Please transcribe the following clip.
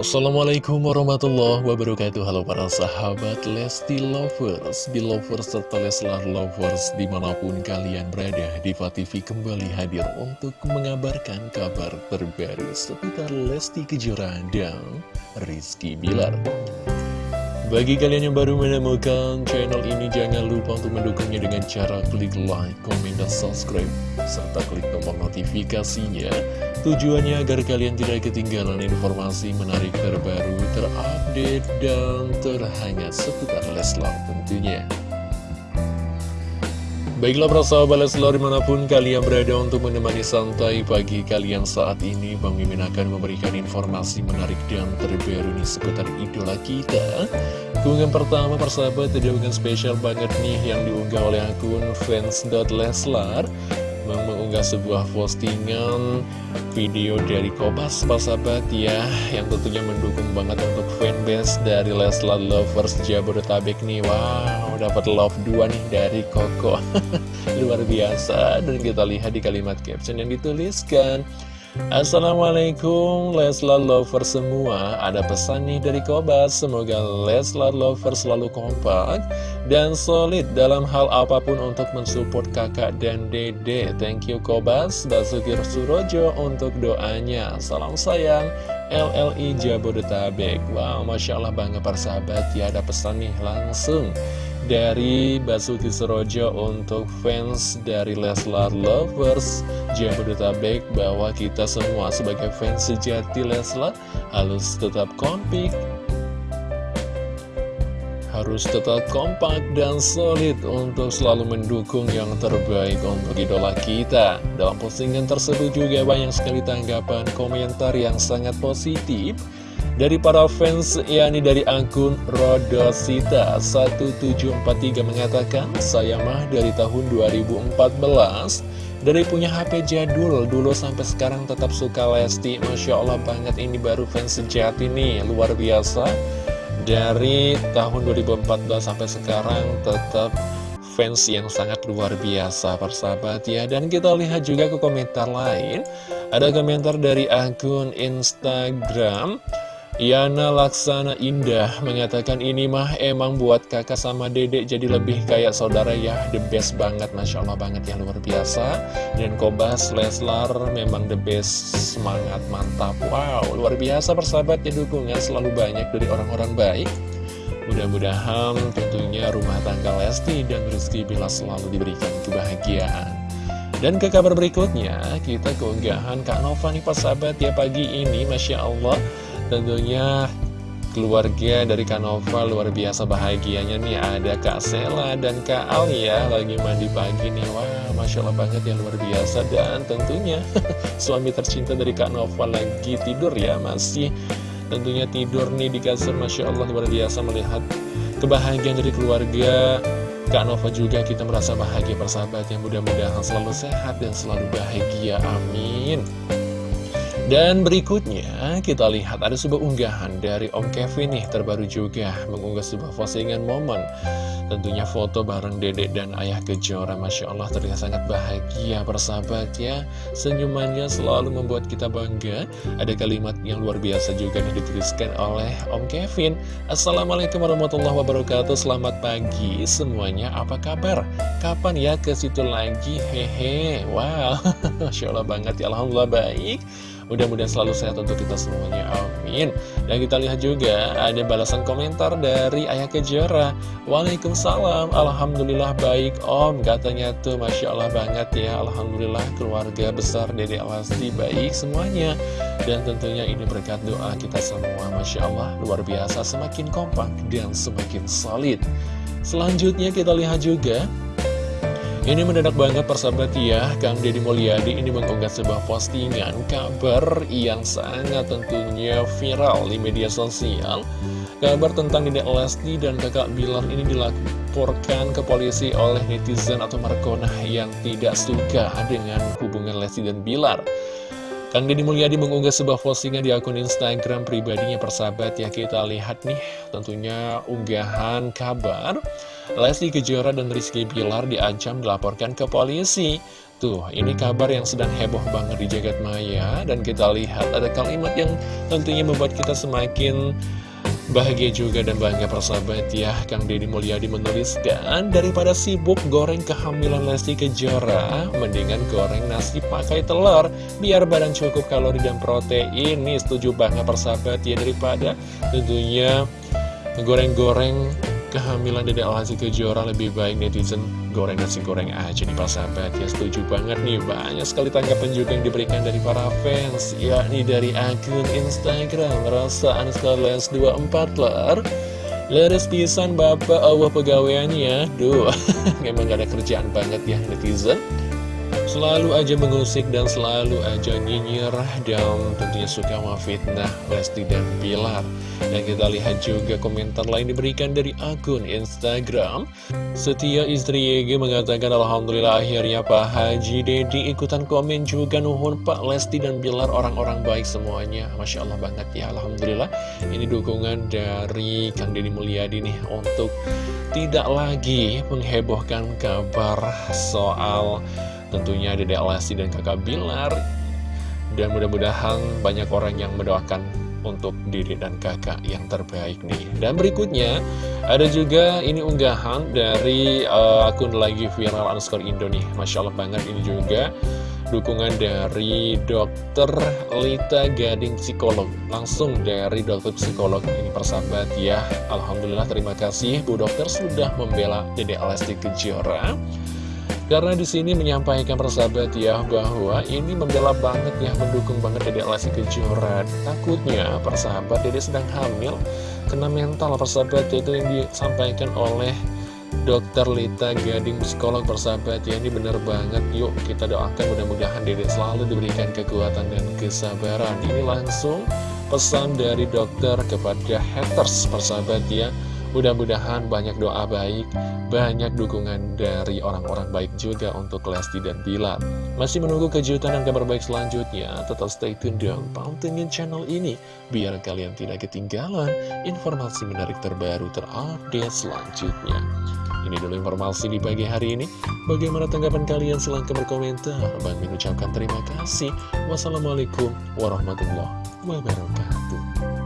Assalamualaikum warahmatullahi wabarakatuh Halo para sahabat Lesti Lovers Belovers serta Leslar Lovers Di mana pun kalian berada Diva TV kembali hadir untuk mengabarkan kabar terbaru Seputar Lesti Kejora dan Rizky Bilar bagi kalian yang baru menemukan channel ini, jangan lupa untuk mendukungnya dengan cara klik like, komen, dan subscribe, serta klik tombol notifikasinya. Tujuannya agar kalian tidak ketinggalan informasi menarik terbaru, terupdate, dan terhangat seputar Leslar tentunya. Baiklah para sahabat Leslar di mana pun kalian berada untuk menemani santai pagi kalian saat ini Bang Mimin akan memberikan informasi menarik dan terbaru nih seputar idola kita Keunggahan pertama persahabat ada spesial banget nih yang diunggah oleh akun fans.leslar mengunggah sebuah postingan video dari Kobas sahabat ya yang tentunya mendukung banget untuk fanbase dari Leslar Lovers Jabodetabek nih. Wow dapat love 2 nih dari Koko. Luar biasa. Dan kita lihat di kalimat caption yang dituliskan Assalamualaikum Leslar Lover semua. Ada pesan nih dari Kobas Semoga Leslar Lover selalu kompak Dan solid dalam hal apa pun untuk mensupport kakak dan dede. Thank you Kobas Basuki Surojo untuk doanya. Salam sayang LLI Jabodetabek. Wow Masya Allah bangga persahabat ya Ada pesan nih langsung dari Basuki Serojo untuk fans dari Leslar Lovers Jabodetabek bahwa kita semua sebagai fans sejati Leslar harus tetap kompik harus tetap kompak dan solid untuk selalu mendukung yang terbaik untuk idola kita. Dalam postingan tersebut juga banyak sekali tanggapan komentar yang sangat positif dari para fans, yakni dari akun Rodosita1743 mengatakan, Saya mah dari tahun 2014, dari punya HP jadul, dulu sampai sekarang tetap suka Lesti. Masya Allah banget, ini baru fans sejati nih, luar biasa. Dari tahun 2014 sampai sekarang tetap fans yang sangat luar biasa persahabat ya. Dan kita lihat juga ke komentar lain. Ada komentar dari akun Instagram Yana Laksana Indah mengatakan ini mah emang buat kakak sama dedek jadi lebih kayak saudara ya. The best banget, Masya Allah banget ya luar biasa. Dan Kobas Leslar memang the best, semangat mantap. Wow, luar biasa persahabat ya dukungan selalu banyak dari orang-orang baik. Mudah-mudahan tentunya rumah tangga Lesti dan Rizky Bila selalu diberikan kebahagiaan. Dan ke kabar berikutnya, kita keunggahan Kak Nova nih persahabat ya pagi ini, Masya Allah Tentunya keluarga dari Kanova luar biasa bahagianya nih. Ada Kak Sela dan Kak Alia lagi mandi pagi nih. Wah Masya Allah banget ya luar biasa. Dan tentunya suami tercinta dari Kak Nova lagi tidur ya Masih tentunya tidur nih di kasur. Masya Allah luar biasa melihat kebahagiaan dari keluarga Kak Nova juga. Kita merasa bahagia persahabat yang mudah-mudahan selalu sehat dan selalu bahagia. Amin dan berikutnya kita lihat ada sebuah unggahan dari Om Kevin nih terbaru juga mengunggah sebuah postingan momen. Tentunya foto bareng dedek dan ayah kejora Masya Allah terlihat sangat bahagia persahabat ya Senyumannya selalu membuat kita bangga. Ada kalimat yang luar biasa juga yang dituliskan oleh Om Kevin. Assalamualaikum warahmatullahi wabarakatuh Selamat pagi semuanya. Apa kabar? Kapan ya ke situ lagi? Hehe Wow Masya Allah banget ya Alhamdulillah baik Mudah-mudahan selalu sehat untuk kita semuanya, amin. Dan kita lihat juga ada balasan komentar dari Ayah Kejora. Waalaikumsalam, Alhamdulillah baik om. Katanya tuh Masya Allah banget ya. Alhamdulillah keluarga besar Dede Alasti baik semuanya. Dan tentunya ini berkat doa kita semua. Masya Allah luar biasa semakin kompak dan semakin solid. Selanjutnya kita lihat juga ini mendadak banget persahabat ya, Kang Deddy Mulyadi ini mengunggah sebuah postingan kabar yang sangat tentunya viral di media sosial. Kabar tentang Dedek Lesti dan kakak Bilar ini dilaporkan ke polisi oleh netizen atau Markona yang tidak suka dengan hubungan Lesti dan Bilar. Kang Deddy Mulyadi mengunggah sebuah postingan di akun Instagram pribadinya persahabat ya kita lihat nih tentunya unggahan kabar Leslie Kejora dan Rizky Bilar diancam dilaporkan ke polisi. Tuh, ini kabar yang sedang heboh banget di jagat maya. Dan kita lihat ada kalimat yang tentunya membuat kita semakin Bahagia juga dan bangga persahabat ya. Kang Deddy Mulyadi menuliskan Daripada sibuk goreng kehamilan Lesti Kejora Mendingan goreng nasi pakai telur. Biar badan cukup kalori dan protein. Ini setuju banget persahabat ya Daripada tentunya goreng-goreng kehamilan Dede Lesti Kejora lebih baik netizen. Goreng nasi goreng aja nih persahabat ya setuju banget nih. Banyak sekali tanggapan juga yang diberikan dari para fans yakni dari akun Instagram rasa les 24 ler. Leres pisan bapak. Allah pegawaiannya. Duh, memang gak ada kerjaan banget ya netizen Selalu aja mengusik dan selalu aja nyinyir dan tentunya suka memfitnah Lesti dan Bilar. Dan kita lihat juga komentar lain diberikan dari akun Instagram. Setia istri YG mengatakan Alhamdulillah akhirnya Pak Haji Dedi ikutan komen juga nuhun Pak Lesti dan Bilar orang-orang baik semuanya. Masya Allah banget ya Alhamdulillah. Ini dukungan dari Kang Deddy Mulyadi nih untuk tidak lagi menghebohkan kabar soal tentunya Dede Alasi dan kakak Bilar. Dan mudah-mudahan banyak orang yang mendoakan untuk diri dan kakak yang terbaik nih. Dan berikutnya ada juga ini unggahan dari uh, akun lagi viral underscore Indo nih. Masya Allah banget ini juga. Dukungan dari dokter Lita Gading Psikolog. Langsung dari dokter psikolog ini persahabat ya. Alhamdulillah terima kasih. Bu Dokter sudah membela Dede Alasti Kejora karena di sini menyampaikan persahabat ya bahwa ini membela banget ya mendukung banget Dede Lesti Kejora. Takutnya persahabat Dede sedang hamil kena mental persahabat itu yang disampaikan oleh Dokter Lita Gading psikolog persahabat ya. Ini bener banget yuk kita doakan mudah-mudahan Dede selalu diberikan kekuatan dan kesabaran. Ini langsung pesan dari dokter kepada haters persahabat ya Mudah-mudahan banyak doa baik, banyak dukungan dari orang-orang baik juga untuk Lesti dan Bilar. Masih menunggu kejutan dan kabar baik selanjutnya, tetap stay tune dan pantengin channel ini, biar kalian tidak ketinggalan informasi menarik terbaru terupdate selanjutnya. Ini dulu informasi di pagi hari ini. Bagaimana tanggapan kalian? Silahkan berkomentar. Bang mengucapkan terima kasih. Wassalamualaikum warahmatullahi wabarakatuh.